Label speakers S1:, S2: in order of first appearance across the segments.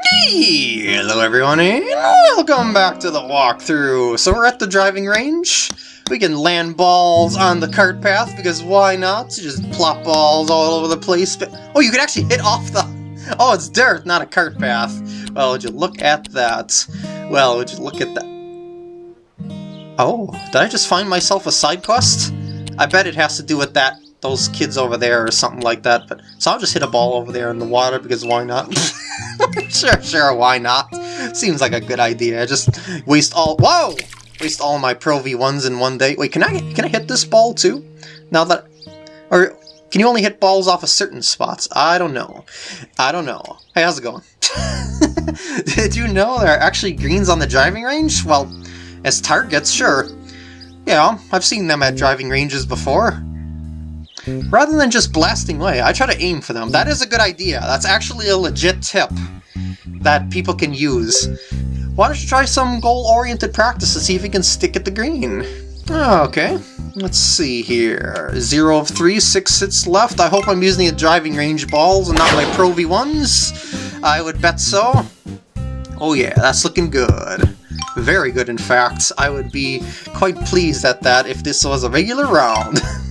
S1: Hello everyone and welcome back to the walkthrough. So we're at the driving range. We can land balls on the cart path because why not? Just plop balls all over the place. Oh, you can actually hit off the... Oh, it's dirt, not a cart path. Well, would you look at that? Well, would you look at that? Oh, did I just find myself a side quest? I bet it has to do with that those kids over there or something like that. But So I'll just hit a ball over there in the water because why not? sure, sure, why not? Seems like a good idea. I just waste all... Whoa! Waste all my Pro V1s in one day. Wait, can I can I hit this ball too? Now that... Or can you only hit balls off of certain spots? I don't know. I don't know. Hey, how's it going? Did you know there are actually greens on the driving range? Well, as targets, sure. Yeah, I've seen them at driving ranges before. Rather than just blasting away, I try to aim for them. That is a good idea. That's actually a legit tip that people can use. Why don't you try some goal-oriented practice to see if you can stick at the green? Oh, okay, let's see here. Zero of three, six hits left. I hope I'm using the driving range balls and not my Pro V1s. I would bet so. Oh yeah, that's looking good. Very good, in fact. I would be quite pleased at that if this was a regular round.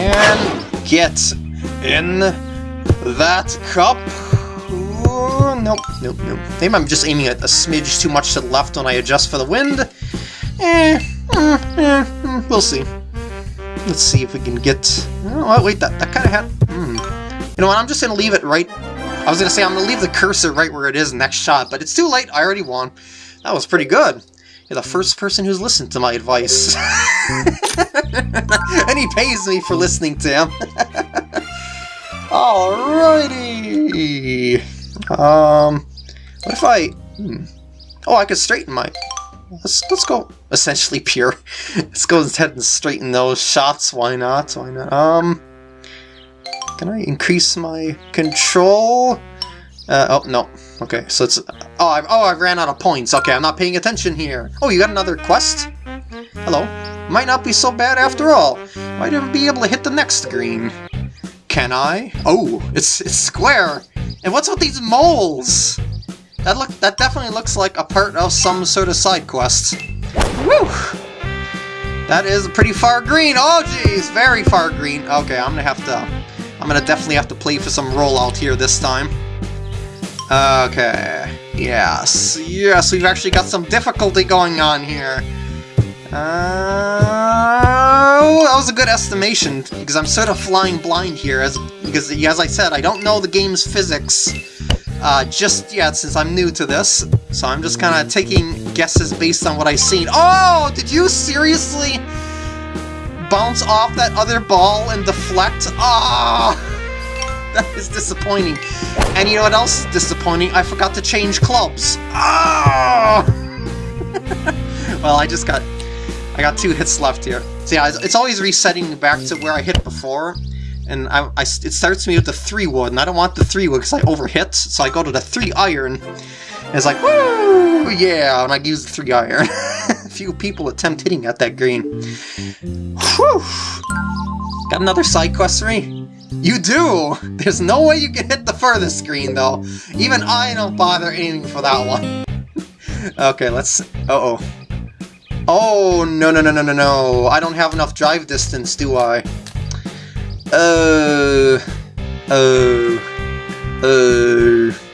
S1: And get in that cup. Nope, nope, nope. Maybe I'm just aiming at a smidge too much to the left when I adjust for the wind. Eh, eh, eh hmm, we'll see. Let's see if we can get... Oh, wait, that, that kind of had... Hmm. You know what, I'm just going to leave it right... I was going to say I'm going to leave the cursor right where it is next shot, but it's too late, I already won. That was pretty good. You're the first person who's listened to my advice. and he pays me for listening to him. Alrighty. Um, what if I... Hmm. Oh, I could straighten my... Let's, let's go essentially pure. let's go ahead and straighten those shots. Why not? Why not? Um, can I increase my control? Uh, oh, no. Okay, so it's... Oh I, oh, I ran out of points. Okay, I'm not paying attention here. Oh, you got another quest? Hello. Might not be so bad after all. Might even be able to hit the next green. Can I? Oh, it's, it's square. And what's with these moles? That look that definitely looks like a part of some sort of side quest. Woo! That is pretty far green. Oh jeez, very far green. Okay, I'm gonna have to I'm gonna definitely have to play for some rollout here this time. Okay. Yes. Yes, we've actually got some difficulty going on here. Uh, that was a good estimation, because I'm sort of flying blind here, as because as I said, I don't know the game's physics uh, just yet, since I'm new to this, so I'm just kind of taking guesses based on what I've seen. Oh, did you seriously bounce off that other ball and deflect? Ah! Oh. that is disappointing. And you know what else is disappointing? I forgot to change clubs. Oh! well, I just got... I got two hits left here. So yeah, it's always resetting back to where I hit before. And I, I, it starts me with the 3 wood, and I don't want the 3 wood because I overhit, so I go to the 3 iron. And it's like, woo, yeah, and I use the 3 iron. Few people attempt hitting at that green. Whew! Got another side quest for me? You do! There's no way you can hit the furthest screen, though. Even I don't bother aiming for that one. okay, let's... Uh-oh. Oh, no, no, no, no, no, no. I don't have enough drive distance, do I? Uh... Oh... Uh...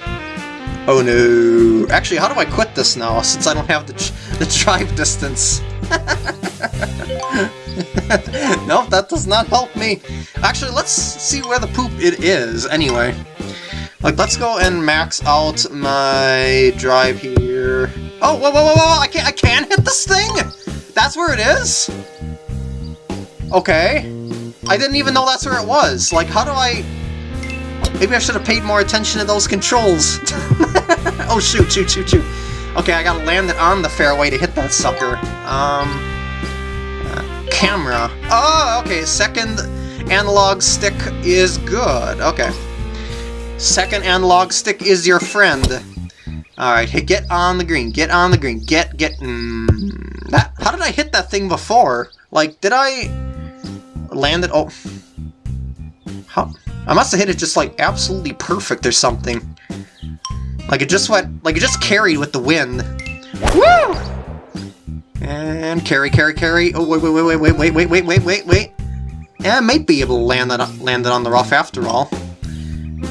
S1: Oh no. Actually, how do I quit this now, since I don't have the, the drive distance? nope, that does not help me. Actually, let's see where the poop it is, anyway. Like, let's go and max out my drive here. Oh, whoa, whoa, whoa, whoa, I can't, I can hit this thing? That's where it is? Okay. I didn't even know that's where it was. Like, how do I... Maybe I should have paid more attention to those controls. oh, shoot, shoot, shoot, shoot. Okay, I gotta land it on the fairway to hit that sucker. Um camera. Oh, okay, second analog stick is good. Okay. Second analog stick is your friend. Alright, hey, get on the green, get on the green, get, get, mm, that, how did I hit that thing before? Like, did I land it, oh, how, I must have hit it just like absolutely perfect or something. Like it just went, like it just carried with the wind. Woo! And carry, carry, carry. Oh, wait, wait, wait, wait, wait, wait, wait, wait, wait, wait. Yeah, I might be able to land that, land it on the rough after all.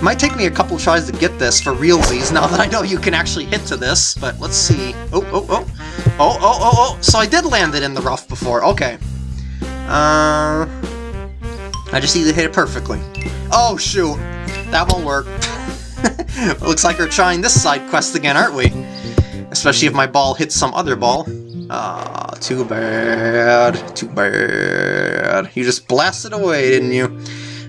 S1: Might take me a couple tries to get this for realsies now that I know you can actually hit to this, but let's see. Oh, oh, oh. Oh, oh, oh, oh. So I did land it in the rough before. Okay. Uh, I just need to hit it perfectly. Oh, shoot. That won't work. Looks like we're trying this side quest again, aren't we? Especially if my ball hits some other ball. Ah, too bad. Too bad. You just blasted away, didn't you?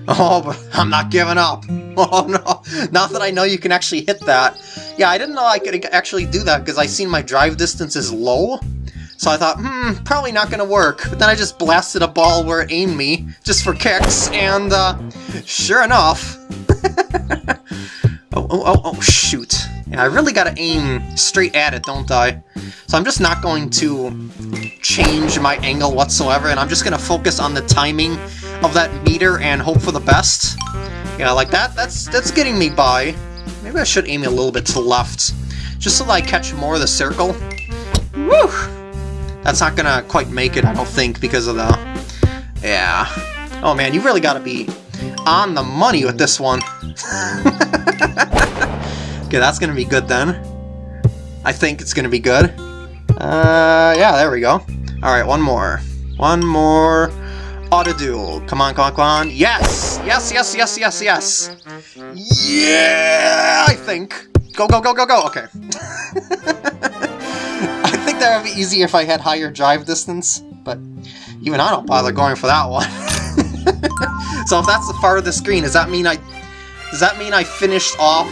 S1: Oh, but I'm not giving up. Oh no, not that I know you can actually hit that. Yeah, I didn't know I could actually do that because I seen my drive distance is low. So I thought, hmm, probably not going to work. But then I just blasted a ball where it aimed me, just for kicks, and uh, sure enough... oh, oh, oh, oh, shoot. Yeah, I really got to aim straight at it, don't I? So I'm just not going to change my angle whatsoever, and I'm just going to focus on the timing of that meter and hope for the best. Yeah, like that, that's, that's getting me by. Maybe I should aim a little bit to the left, just so that I catch more of the circle. Woo! That's not gonna quite make it, I don't think, because of the... Yeah. Oh man, you really gotta be on the money with this one. okay, that's gonna be good then. I think it's gonna be good. Uh, yeah, there we go. Alright, one more. One more. Auto-duel. Come on, come on, come on. Yes! Yes, yes, yes, yes, yes! Yeah! I think. Go, go, go, go, go! Okay. I think that would be easier if I had higher drive distance, but even I don't bother going for that one. so if that's the far of the screen, does that mean I... Does that mean I finished off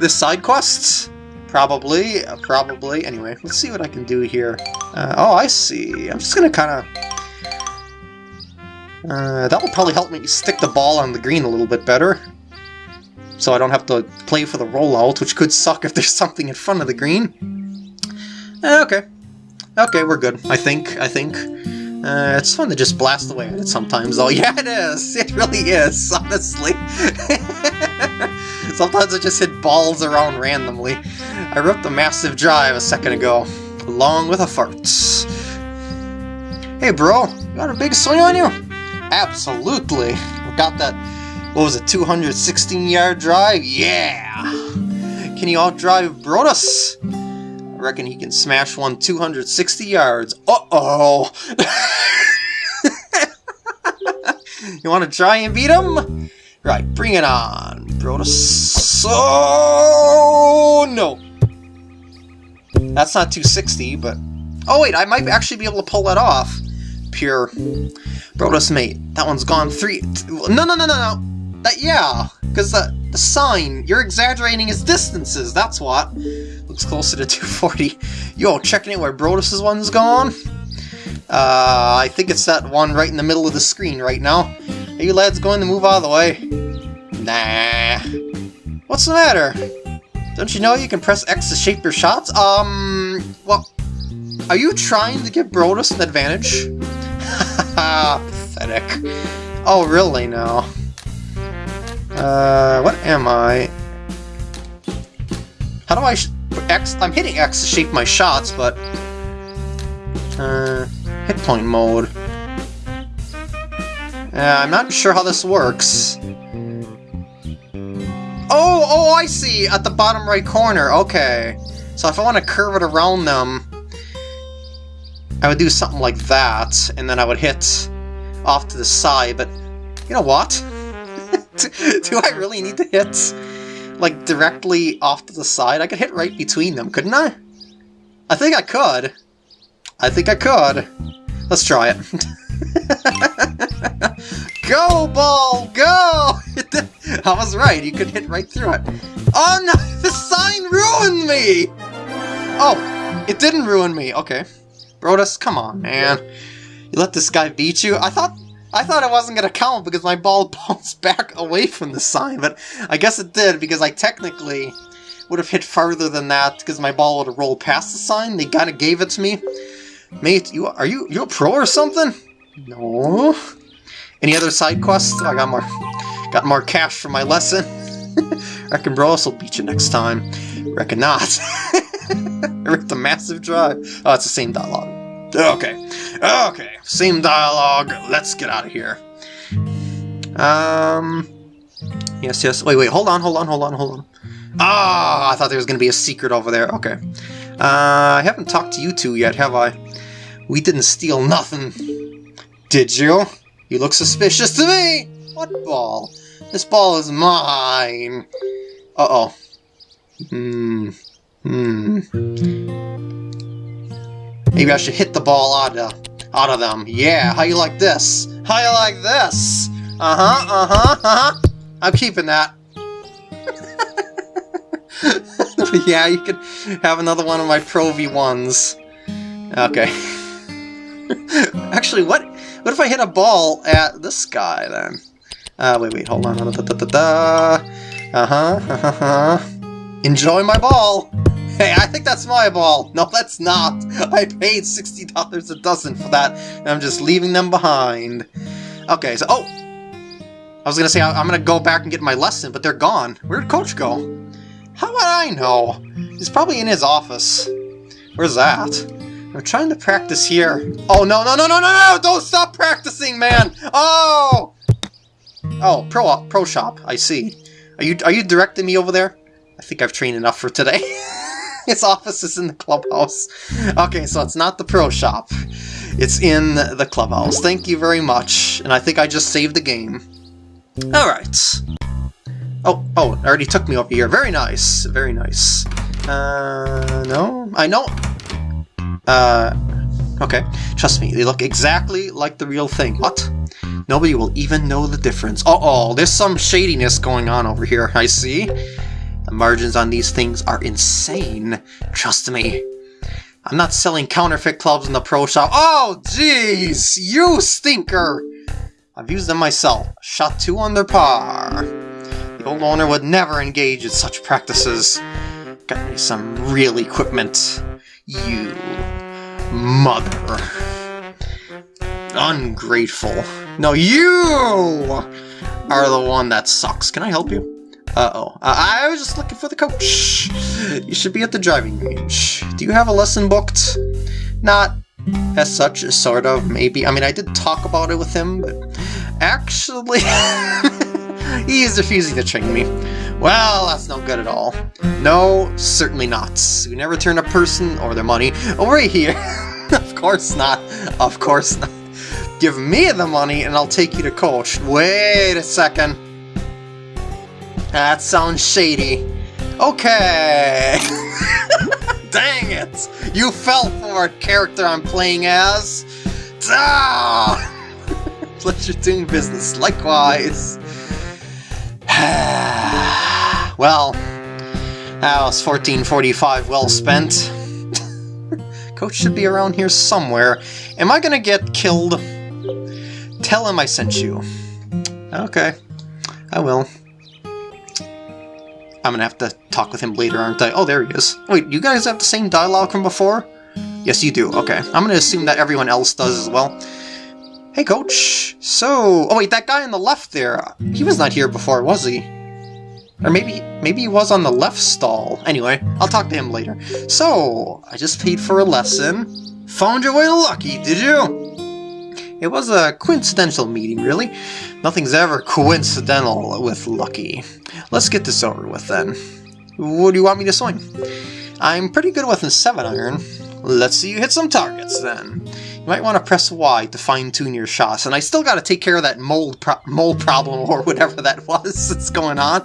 S1: this side quest? Probably, probably. Anyway, let's see what I can do here. Uh, oh, I see. I'm just gonna kind of uh, that will probably help me stick the ball on the green a little bit better. So I don't have to play for the rollout, which could suck if there's something in front of the green. Uh, okay. Okay, we're good. I think, I think. Uh, it's fun to just blast away at it sometimes, though. Yeah, it is! It really is, honestly. sometimes I just hit balls around randomly. I ripped a massive drive a second ago, along with a fart. Hey, bro, you got a big swing on you? Absolutely. Got that, what was it, 216-yard drive? Yeah! Can you outdrive Brodus? I reckon he can smash one 260 yards. Uh-oh! you want to try and beat him? Right, bring it on, Brodus. Oh, no! That's not 260, but... Oh, wait, I might actually be able to pull that off. Pure Brodus, mate, that one's gone three... No, no, no, no, no! That, yeah, because the, the sign, you're exaggerating its distances, that's what. Looks closer to 240. Yo, checking it where Brodus's one's gone? Uh, I think it's that one right in the middle of the screen right now. Are you lads going to move out of the way? Nah. What's the matter? Don't you know you can press X to shape your shots? Um, well, are you trying to give Brodus an advantage? Pathetic. Oh, really now? Uh, what am I? How do I X? I'm hitting X to shape my shots, but... Uh, hit point mode. Uh, I'm not sure how this works. Oh, oh, I see! At the bottom right corner, okay. So if I want to curve it around them, I would do something like that, and then I would hit off to the side, but you know what? do I really need to hit, like, directly off to the side? I could hit right between them, couldn't I? I think I could. I think I could. Let's try it. go, ball, go! I was right, you could hit right through it. Oh no, the sign ruined me! Oh, it didn't ruin me, okay. Brodus, come on, man. You let this guy beat you? I thought I thought it wasn't going to count because my ball bounced back away from the sign, but I guess it did because I technically would have hit farther than that because my ball would have rolled past the sign. They kind of gave it to me. Mate, you are you you a pro or something? No. Any other side quests? I got more got more cash for my lesson. Reckon Bros will beat you next time. Reckon not. With the massive drive. Oh, it's the same dialogue. Okay. Okay. Same dialogue. Let's get out of here. Um. Yes, yes. Wait, wait. Hold on, hold on, hold on, hold on. Ah, I thought there was going to be a secret over there. Okay. Uh, I haven't talked to you two yet, have I? We didn't steal nothing. Did you? You look suspicious to me! What ball? This ball is mine! Uh-oh. Hmm. Hmm. Maybe I should hit the ball out of, out of them. Yeah, how you like this? How you like this? Uh-huh, uh-huh, uh-huh. I'm keeping that. yeah, you could have another one of my Pro V1s. Okay. Actually, what what if I hit a ball at this guy, then? Uh, wait, wait, hold on. Da, da, da, da, Uh-huh, uh-huh. Enjoy my ball! Hey, I think that's my ball! No, that's not! I paid $60 a dozen for that, and I'm just leaving them behind. Okay, so... Oh! I was gonna say, I'm gonna go back and get my lesson, but they're gone. Where'd Coach go? How would I know? He's probably in his office. Where's that? I'm trying to practice here. Oh, no, no, no, no, no, no! Don't stop practicing, man! Oh! Oh, Pro Pro Shop, I see. Are you are you directing me over there? I think I've trained enough for today. His office is in the clubhouse. Okay, so it's not the Pro Shop. It's in the clubhouse. Thank you very much. And I think I just saved the game. Alright. Oh, oh, it already took me over here. Very nice. Very nice. Uh, no? I know uh, okay. Trust me, they look exactly like the real thing. What? Nobody will even know the difference. Uh-oh, there's some shadiness going on over here, I see. The margins on these things are insane. Trust me. I'm not selling counterfeit clubs in the pro shop. Oh, jeez! You stinker! I've used them myself. Shot two under par. The old owner would never engage in such practices. Got me some real equipment. You mother. Ungrateful. No, you are the one that sucks. Can I help you? Uh-oh. Uh, I was just looking for the coach. You should be at the driving range. Do you have a lesson booked? Not as such, sort of, maybe. I mean, I did talk about it with him, but actually, he is refusing to train me. Well, that's no good at all. No, certainly not. We never turn a person or their money over here. of course not. Of course not. Give me the money and I'll take you to coach. Wait a second. That sounds shady. Okay. Dang it! You fell for a character I'm playing as. Ah! Pleasure doing business. Likewise. well, that was 1445 well spent. Coach should be around here somewhere. Am I gonna get killed? Tell him I sent you. Okay, I will. I'm gonna have to talk with him later, aren't I? Oh, there he is. Wait, you guys have the same dialogue from before? Yes, you do. Okay. I'm gonna assume that everyone else does as well. Hey, Coach. So... Oh, wait, that guy on the left there, he was not here before, was he? Or maybe maybe he was on the left stall. Anyway, I'll talk to him later. So, I just paid for a lesson. Found your way Lucky, did you? It was a coincidental meeting, really. Nothing's ever coincidental with Lucky. Let's get this over with then. What do you want me to swing? I'm pretty good with a 7-iron. Let's see you hit some targets then. You might want to press Y to fine-tune your shots, and I still got to take care of that mold pro problem or whatever that was that's going on.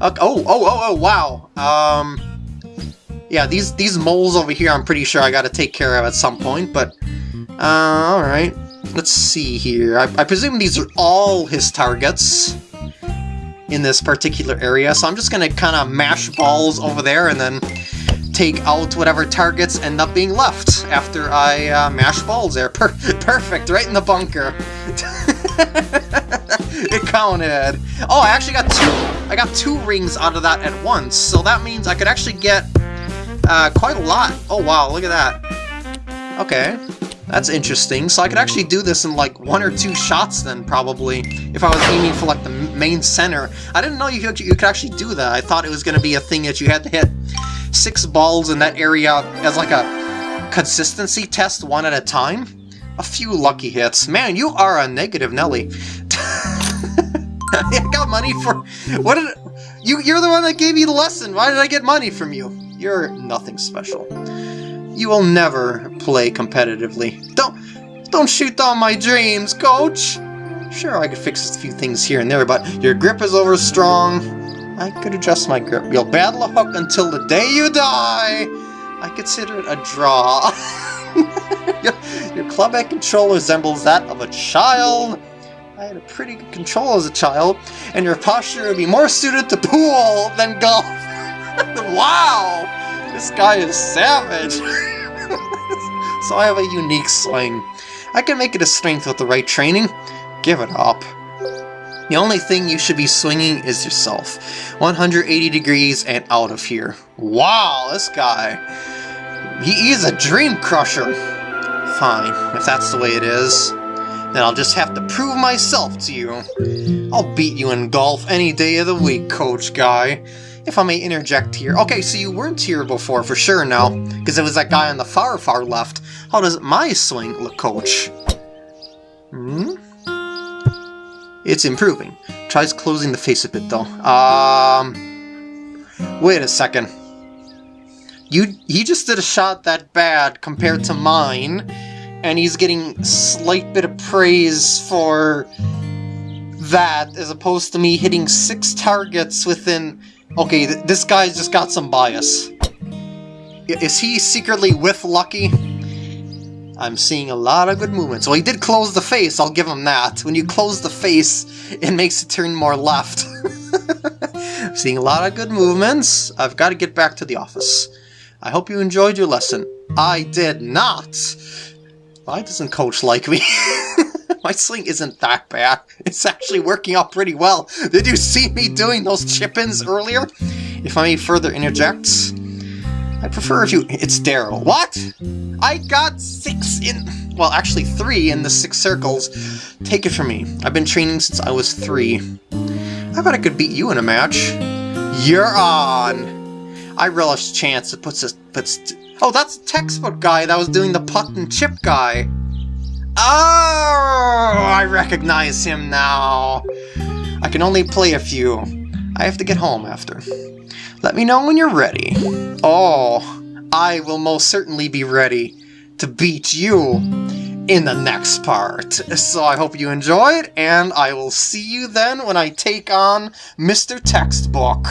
S1: Okay, oh, oh, oh, oh, wow. Um, yeah, these these moles over here, I'm pretty sure I got to take care of at some point, but uh, all right. Let's see here. I, I presume these are all his targets in this particular area, so I'm just gonna kind of mash balls over there and then take out whatever targets end up being left after I uh, mash balls there. Per perfect, right in the bunker. it counted. Oh, I actually got two. I got two rings out of that at once, so that means I could actually get uh, quite a lot. Oh wow, look at that. Okay, that's interesting. So I could actually do this in like one or two shots then, probably, if I was aiming for like the main center. I didn't know you could, you could actually do that. I thought it was going to be a thing that you had to hit six balls in that area as like a consistency test one at a time. A few lucky hits. Man, you are a negative Nelly. I got money for... What did... You, you're the one that gave me the lesson. Why did I get money from you? You're nothing special. You will never play competitively. Don't... Don't shoot down my dreams, coach! Sure, I could fix a few things here and there, but your grip is over strong. I could adjust my grip. You'll battle a hook until the day you die! I consider it a draw. your club head control resembles that of a child. I had a pretty good control as a child, and your posture would be more suited to pool than golf. wow! This guy is savage. so I have a unique swing. I can make it a strength with the right training. Give it up. The only thing you should be swinging is yourself. 180 degrees and out of here. Wow, this guy. He is a dream crusher. Fine, if that's the way it is. Then I'll just have to prove myself to you. I'll beat you in golf any day of the week, Coach Guy. If I may interject here. Okay, so you weren't here before for sure now, because it was that guy on the far, far left. How does my swing look, Coach? Hmm? It's improving. Tries closing the face a bit, though. Um... Wait a second. You, he just did a shot that bad compared to mine, and he's getting slight bit of praise for that, as opposed to me hitting six targets within... Okay, th this guy's just got some bias. Is he secretly with Lucky? I'm seeing a lot of good movements. Well, he did close the face, I'll give him that. When you close the face, it makes it turn more left. seeing a lot of good movements. I've got to get back to the office. I hope you enjoyed your lesson. I did not! Why doesn't Coach like me? My swing isn't that bad. It's actually working out pretty well. Did you see me doing those chip-ins earlier? If I may further interject, I prefer if you... It's Daryl. What? I got six in... Well, actually three in the six circles. Take it from me. I've been training since I was three. I bet I could beat you in a match. You're on! I relish the chance it puts us... Puts, Oh, that's the textbook guy that was doing the putt and chip guy. Oh, I recognize him now. I can only play a few. I have to get home after. Let me know when you're ready. Oh, I will most certainly be ready to beat you in the next part. So I hope you enjoyed, and I will see you then when I take on Mr. Textbook.